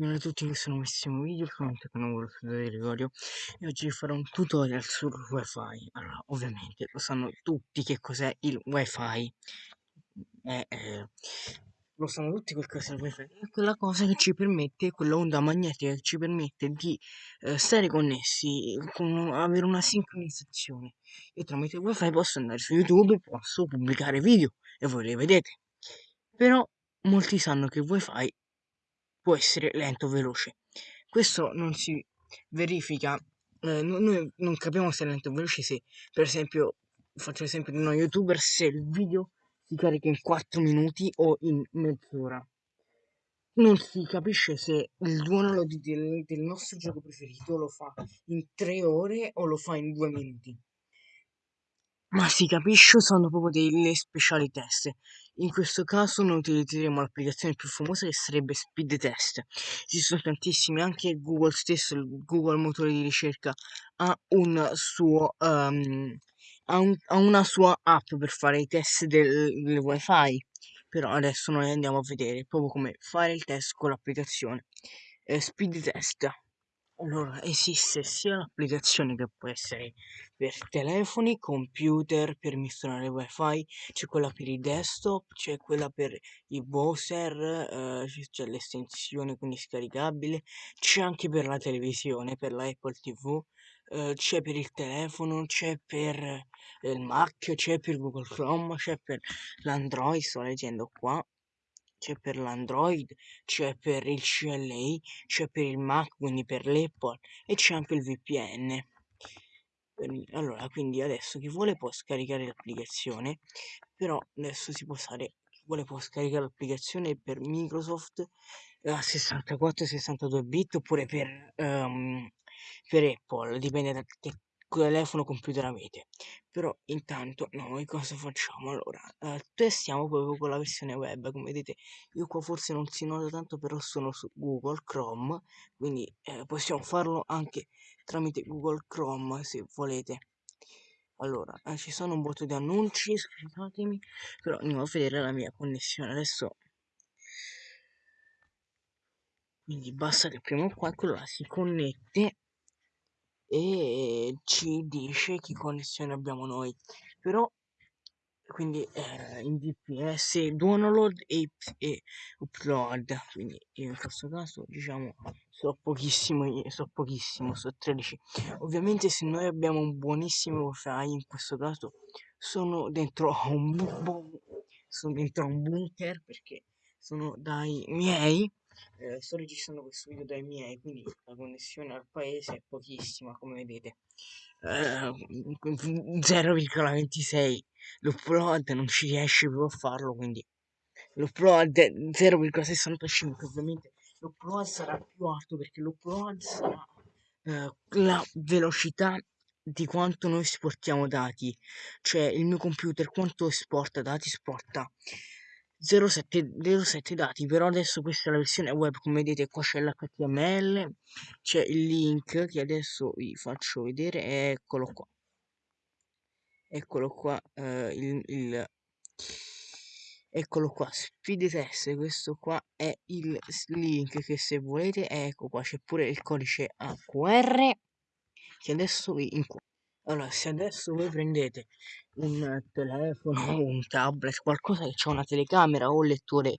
Bene a tutti questo nuovissimo video, sono studio di Gregorio e oggi farò un tutorial sul wifi. Allora, ovviamente lo sanno tutti che cos'è il wifi. Eh, eh, lo sanno tutti quel cos'è il wifi. È quella cosa che ci permette, quella onda magnetica che ci permette di eh, stare connessi, con, avere una sincronizzazione. Io tramite il wifi posso andare su YouTube, posso pubblicare video e voi li vedete. Però molti sanno che il wifi può essere lento o veloce. Questo non si verifica, eh, noi non capiamo se è lento o veloce se, per esempio, faccio l'esempio di uno youtuber, se il video si carica in 4 minuti o in mezz'ora. Non si capisce se il download del, del nostro gioco preferito lo fa in 3 ore o lo fa in 2 minuti ma si capisce usando proprio delle speciali test. In questo caso noi utilizzeremo l'applicazione più famosa che sarebbe Speed Test. Ci sono tantissimi, anche Google stesso, il Google motore di ricerca ha un suo um, ha, un, ha, una sua app per fare i test del, del wifi. Però adesso noi andiamo a vedere proprio come fare il test con l'applicazione eh, Speed Test. Allora, esiste sia l'applicazione che può essere per telefoni, computer, per misturare wifi, c'è quella per i desktop, c'è quella per i browser, eh, c'è l'estensione quindi scaricabile, c'è anche per la televisione, per la Apple TV, eh, c'è per il telefono, c'è per eh, il Mac, c'è per Google Chrome, c'è per l'Android, sto leggendo qua, c'è per l'Android, c'è per il CLA, c'è per il Mac, quindi per l'Apple e c'è anche il VPN. Allora, quindi adesso chi vuole può scaricare l'applicazione, però adesso si può usare, chi vuole può scaricare l'applicazione per Microsoft a 64-62 bit oppure per, um, per Apple, dipende da che telefono computer avete però intanto noi cosa facciamo allora? Eh, testiamo proprio con la versione web come vedete. Io qua forse non si nota tanto però sono su Google Chrome quindi eh, possiamo farlo anche tramite Google Chrome se volete. Allora eh, ci sono un botto di annunci scusatemi però andiamo a vedere la mia connessione adesso. Quindi basta che prima qua quello là si connette e ci dice che connessione abbiamo noi. Però quindi eh, in dps download e, e upload quindi in questo caso diciamo so pochissimo so pochissimo so 13 ovviamente se noi abbiamo un buonissimo wifi in questo caso sono dentro un bu sono dentro un bunker perché sono dai miei eh, sto registrando questo video dai miei quindi la connessione al paese è pochissima come vedete. Eh, 0,26 l'upload non ci riesce più a farlo quindi l'upload 0,65 ovviamente l'upload sarà più alto perché l'upload sarà eh, la velocità di quanto noi esportiamo dati. Cioè il mio computer quanto esporta? Dati esporta 07, 07 dati però adesso questa è la versione web come vedete qua c'è l'html c'è il link che adesso vi faccio vedere eccolo qua. Eccolo qua eh, il, il eccolo qua speed test questo qua è il link che se volete ecco qua c'è pure il codice AQR che adesso vi inquadro allora se adesso voi prendete un telefono un tablet qualcosa che ha una telecamera o un lettore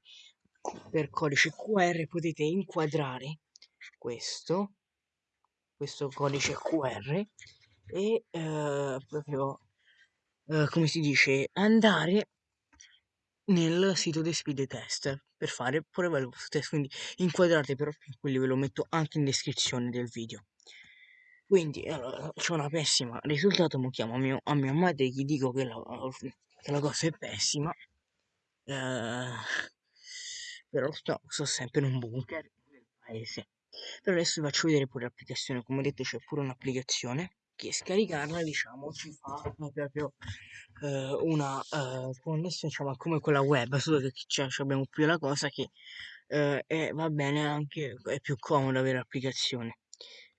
per codice QR potete inquadrare questo questo codice QR e eh, proprio eh, come si dice andare nel sito dei speed test per fare pure vostro test quindi inquadrate però quelli ve lo metto anche in descrizione del video quindi allora, c'è una pessima risultato, mi chiamo a, mio, a mia madre gli dico che la, che la cosa è pessima. Eh, però sto, sto sempre in un bunker nel paese. Però adesso vi faccio vedere pure l'applicazione, come detto c'è pure un'applicazione che scaricarla diciamo ci fa proprio eh, una eh, connessione diciamo come quella web solo che cioè, abbiamo più la cosa che eh, è, va bene anche è più comodo avere l'applicazione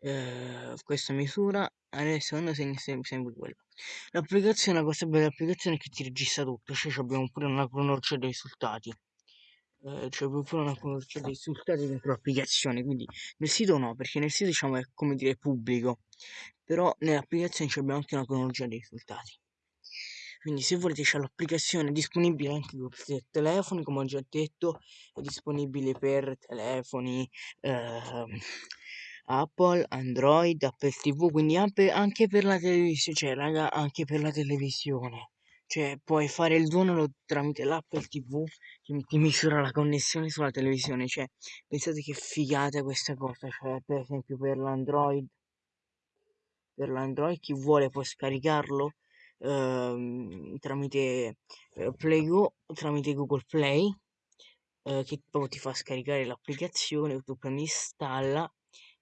eh, questa misura adesso quando segni sempre quello l'applicazione la cosa bella dell'applicazione è che ti registra tutto cioè abbiamo pure una cronologia dei risultati. Eh, c'è proprio una conoscenza dei risultati dentro l'applicazione, quindi nel sito no, perché nel sito diciamo è come dire pubblico, però nell'applicazione abbiamo anche una cronologia dei risultati. Quindi se volete c'è l'applicazione disponibile anche per telefoni, come ho già detto, è disponibile per telefoni eh, Apple, Android, Apple TV, quindi anche per la televisione, cioè raga, anche per la televisione. Cioè puoi fare il download tramite l'Apple TV che ti misura la connessione sulla televisione, cioè pensate che figata questa cosa, cioè per esempio per l'Android per l'Android chi vuole può scaricarlo ehm, tramite eh, PlayGo, tramite Google Play, eh, che poi ti fa scaricare l'applicazione, tu prendi installa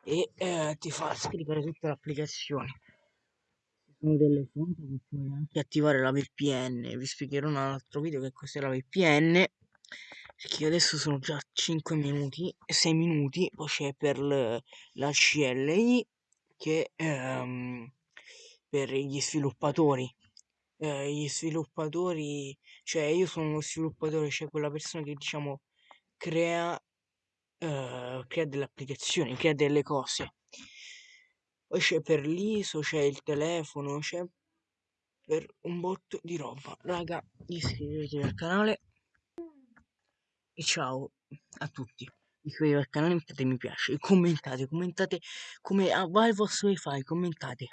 e eh, ti fa scaricare tutta l'applicazione. Ci sono delle fonti che puoi anche attivare la VPN, vi spiegherò in un altro video che cos'è la VPN perché adesso sono già 5 minuti 6 minuti poi c'è per la CLI che ehm, per gli sviluppatori. Eh, gli sviluppatori, cioè io sono uno sviluppatore, cioè quella persona che diciamo crea, eh, crea delle applicazioni, crea delle cose. Poi c'è per l'ISO, c'è il telefono, c'è per un botto di roba. Raga, iscrivetevi al canale e ciao a tutti iscrivetevi al canale, mettete mi piace, commentate, commentate come ah, va il vostro wifi, commentate.